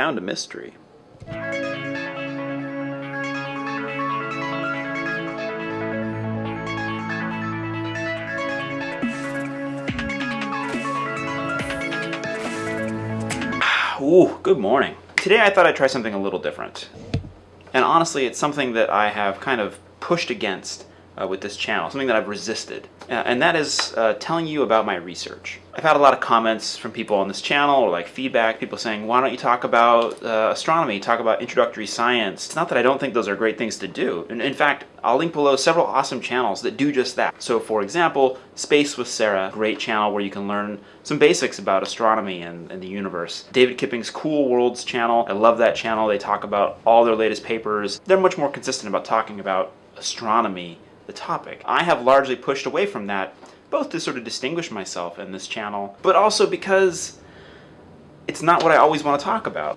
a mystery. Ooh, good morning. Today I thought I'd try something a little different. And honestly, it's something that I have kind of pushed against uh, with this channel, something that I've resisted, uh, and that is uh, telling you about my research. I've had a lot of comments from people on this channel, or like feedback, people saying, why don't you talk about uh, astronomy, talk about introductory science. It's not that I don't think those are great things to do. And in fact, I'll link below several awesome channels that do just that. So for example, Space with Sarah, great channel where you can learn some basics about astronomy and, and, the universe. David Kipping's Cool Worlds channel, I love that channel. They talk about all their latest papers. They're much more consistent about talking about astronomy the topic. I have largely pushed away from that, both to sort of distinguish myself in this channel, but also because it's not what I always want to talk about.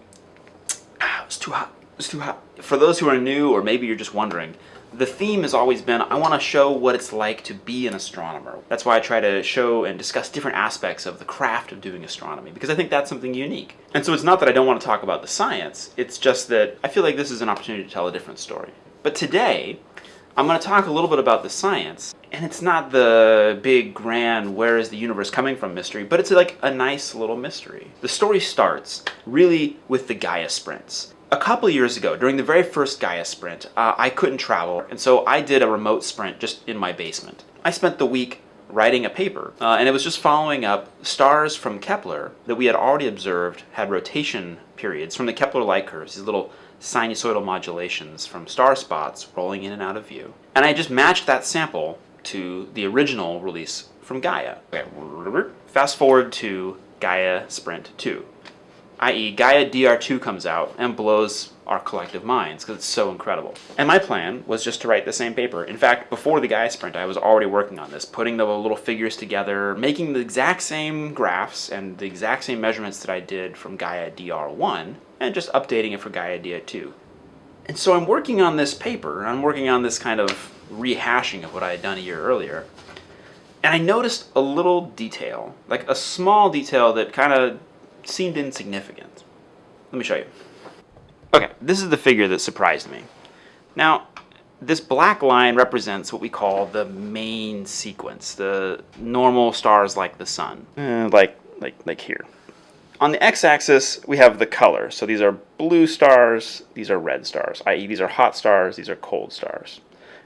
Ah, it's too hot. It's too hot. For those who are new, or maybe you're just wondering, the theme has always been I want to show what it's like to be an astronomer. That's why I try to show and discuss different aspects of the craft of doing astronomy, because I think that's something unique. And so it's not that I don't want to talk about the science, it's just that I feel like this is an opportunity to tell a different story. But today, I'm going to talk a little bit about the science. And it's not the big, grand, where is the universe coming from mystery, but it's like a nice little mystery. The story starts really with the Gaia sprints. A couple years ago, during the very first Gaia sprint, uh, I couldn't travel, and so I did a remote sprint just in my basement. I spent the week writing a paper, uh, and it was just following up stars from Kepler that we had already observed had rotation periods from the Kepler light curves, these little sinusoidal modulations from star spots rolling in and out of view. And I just matched that sample to the original release from Gaia. Okay, fast forward to Gaia Sprint 2, i.e. Gaia DR2 comes out and blows our collective minds because it's so incredible. And my plan was just to write the same paper. In fact, before the Gaia Sprint, I was already working on this, putting the little figures together, making the exact same graphs and the exact same measurements that I did from Gaia DR1, and just updating it for Gaia DR2. And so I'm working on this paper, I'm working on this kind of rehashing of what I had done a year earlier, and I noticed a little detail, like a small detail that kind of seemed insignificant. Let me show you. Okay, this is the figure that surprised me. Now, this black line represents what we call the main sequence, the normal stars like the sun, uh, like, like, like here. On the x-axis, we have the color. So these are blue stars, these are red stars, i.e. these are hot stars, these are cold stars.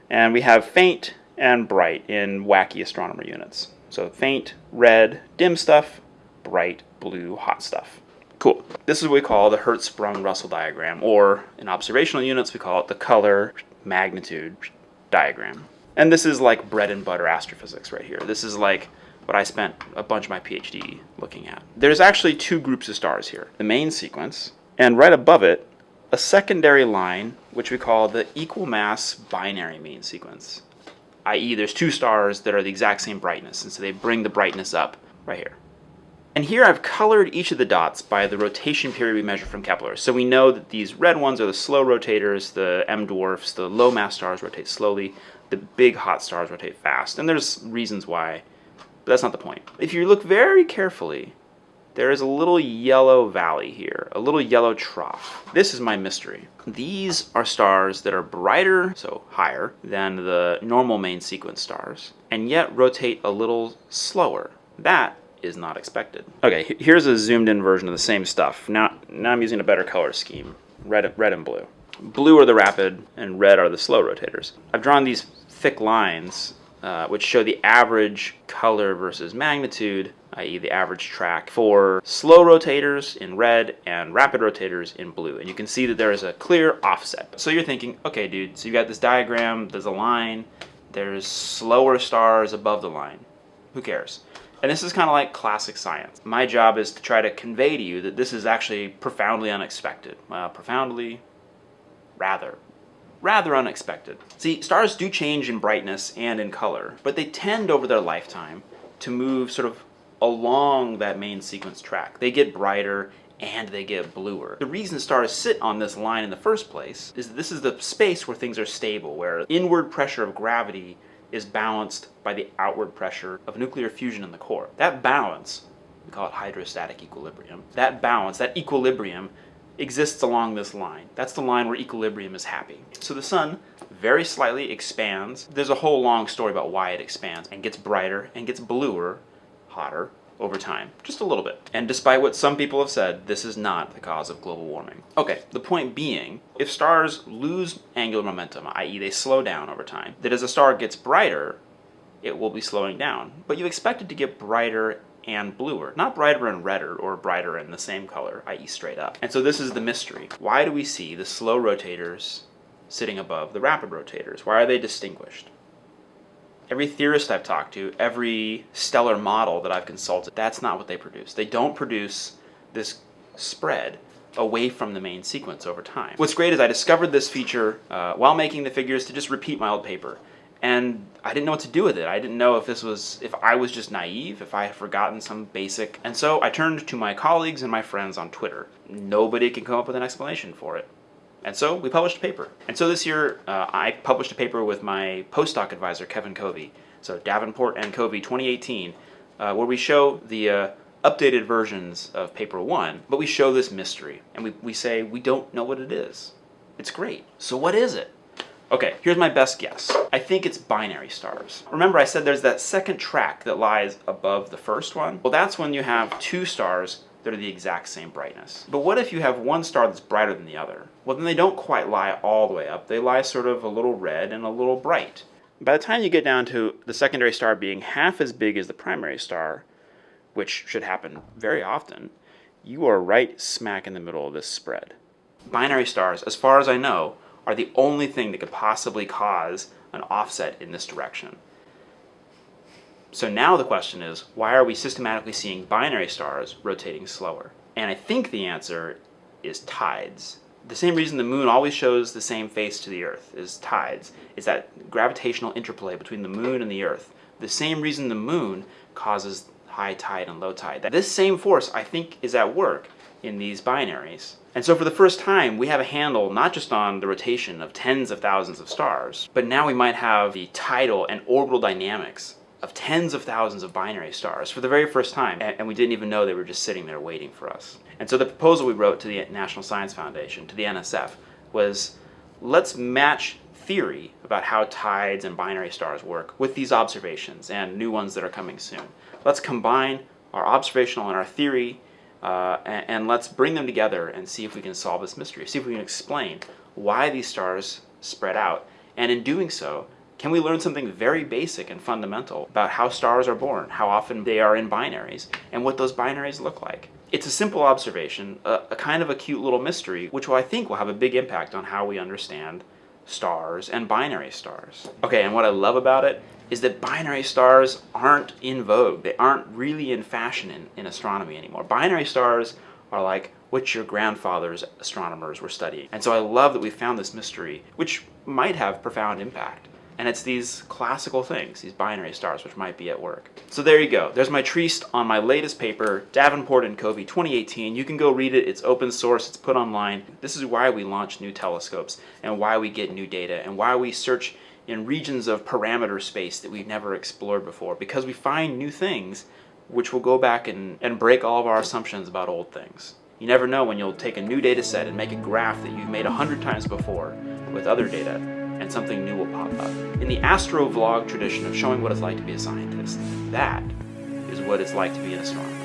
And we have faint and bright in wacky astronomer units. So faint, red, dim stuff, bright, blue, hot stuff. Cool. This is what we call the Hertzsprung-Russell diagram, or in observational units, we call it the color magnitude diagram. And this is like bread and butter astrophysics right here. This is like what I spent a bunch of my PhD looking at. There's actually two groups of stars here. The main sequence, and right above it, a secondary line, which we call the equal mass binary main sequence. I.e. there's two stars that are the exact same brightness, and so they bring the brightness up right here. And here I've colored each of the dots by the rotation period we measure from Kepler. So we know that these red ones are the slow rotators, the M dwarfs, the low mass stars rotate slowly, the big hot stars rotate fast. And there's reasons why but that's not the point. If you look very carefully, there is a little yellow valley here, a little yellow trough. This is my mystery. These are stars that are brighter, so higher, than the normal main sequence stars, and yet rotate a little slower. That is not expected. Okay, here's a zoomed in version of the same stuff. Now, now I'm using a better color scheme, red, red and blue. Blue are the rapid, and red are the slow rotators. I've drawn these thick lines uh, which show the average color versus magnitude, i.e. the average track, for slow rotators in red and rapid rotators in blue. And you can see that there is a clear offset. So you're thinking, okay dude, so you got this diagram, there's a line, there's slower stars above the line. Who cares? And this is kind of like classic science. My job is to try to convey to you that this is actually profoundly unexpected. Well, profoundly, rather rather unexpected. See, stars do change in brightness and in color, but they tend over their lifetime to move sort of along that main sequence track. They get brighter and they get bluer. The reason stars sit on this line in the first place is that this is the space where things are stable, where inward pressure of gravity is balanced by the outward pressure of nuclear fusion in the core. That balance, we call it hydrostatic equilibrium, that balance, that equilibrium exists along this line. That's the line where equilibrium is happy. So the sun very slightly expands. There's a whole long story about why it expands and gets brighter and gets bluer, hotter, over time, just a little bit. And despite what some people have said, this is not the cause of global warming. Okay, the point being, if stars lose angular momentum, i.e. they slow down over time, that as a star gets brighter, it will be slowing down. But you expect it to get brighter and bluer, not brighter and redder or brighter in the same color, i.e. straight up. And so this is the mystery. Why do we see the slow rotators sitting above the rapid rotators? Why are they distinguished? Every theorist I've talked to, every stellar model that I've consulted, that's not what they produce. They don't produce this spread away from the main sequence over time. What's great is I discovered this feature uh, while making the figures to just repeat my old paper. And I didn't know what to do with it. I didn't know if this was, if I was just naive, if I had forgotten some basic. And so I turned to my colleagues and my friends on Twitter. Nobody can come up with an explanation for it. And so we published a paper. And so this year uh, I published a paper with my postdoc advisor, Kevin Covey. So Davenport and Covey 2018, uh, where we show the uh, updated versions of paper one, but we show this mystery. And we, we say we don't know what it is. It's great. So what is it? Okay, here's my best guess. I think it's binary stars. Remember I said there's that second track that lies above the first one? Well, that's when you have two stars that are the exact same brightness. But what if you have one star that's brighter than the other? Well, then they don't quite lie all the way up. They lie sort of a little red and a little bright. By the time you get down to the secondary star being half as big as the primary star, which should happen very often, you are right smack in the middle of this spread. Binary stars, as far as I know, are the only thing that could possibly cause an offset in this direction. So now the question is, why are we systematically seeing binary stars rotating slower? And I think the answer is tides. The same reason the moon always shows the same face to the earth is tides, is that gravitational interplay between the moon and the earth. The same reason the moon causes high tide and low tide. This same force, I think, is at work in these binaries. And so for the first time, we have a handle not just on the rotation of tens of thousands of stars, but now we might have the tidal and orbital dynamics of tens of thousands of binary stars for the very first time, and we didn't even know they were just sitting there waiting for us. And so the proposal we wrote to the National Science Foundation, to the NSF, was let's match theory about how tides and binary stars work with these observations and new ones that are coming soon. Let's combine our observational and our theory uh, and, and let's bring them together and see if we can solve this mystery, see if we can explain why these stars spread out. And in doing so, can we learn something very basic and fundamental about how stars are born, how often they are in binaries, and what those binaries look like? It's a simple observation, a, a, kind of a cute little mystery, which I think will have a big impact on how we understand stars and binary stars. Okay, and what I love about it is that binary stars aren't in vogue. They aren't really in fashion in, in astronomy anymore. Binary stars are like what your grandfather's astronomers were studying. And so I love that we found this mystery, which might have profound impact. And it's these classical things, these binary stars, which might be at work. So there you go. There's my treatise on my latest paper, Davenport and Covey 2018. You can go read it. It's open source. It's put online. This is why we launch new telescopes and why we get new data and why we search in regions of parameter space that we've never explored before because we find new things which will go back and, and break all of our assumptions about old things. You never know when you'll take a new data set and make a graph that you've made a hundred times before with other data and something new will pop up. In the astro vlog tradition of showing what it's like to be a scientist, that is what it's like to be an astronomer.